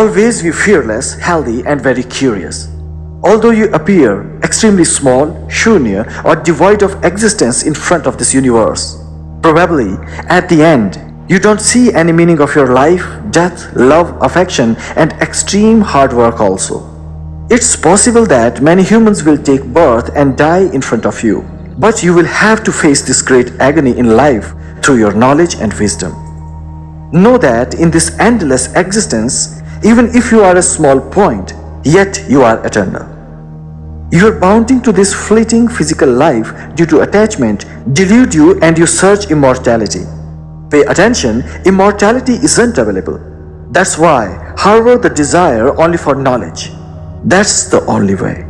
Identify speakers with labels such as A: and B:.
A: Always be fearless, healthy and very curious. Although you appear extremely small, shunya or devoid of existence in front of this universe, probably at the end, you don't see any meaning of your life, death, love, affection and extreme hard work also. It's possible that many humans will take birth and die in front of you, but you will have to face this great agony in life through your knowledge and wisdom. Know that in this endless existence, even if you are a small point, yet you are eternal. Your bounding to this fleeting physical life due to attachment delude you and you search immortality. Pay attention, immortality isn't available. That's why harbor the desire only for knowledge. That's the only way.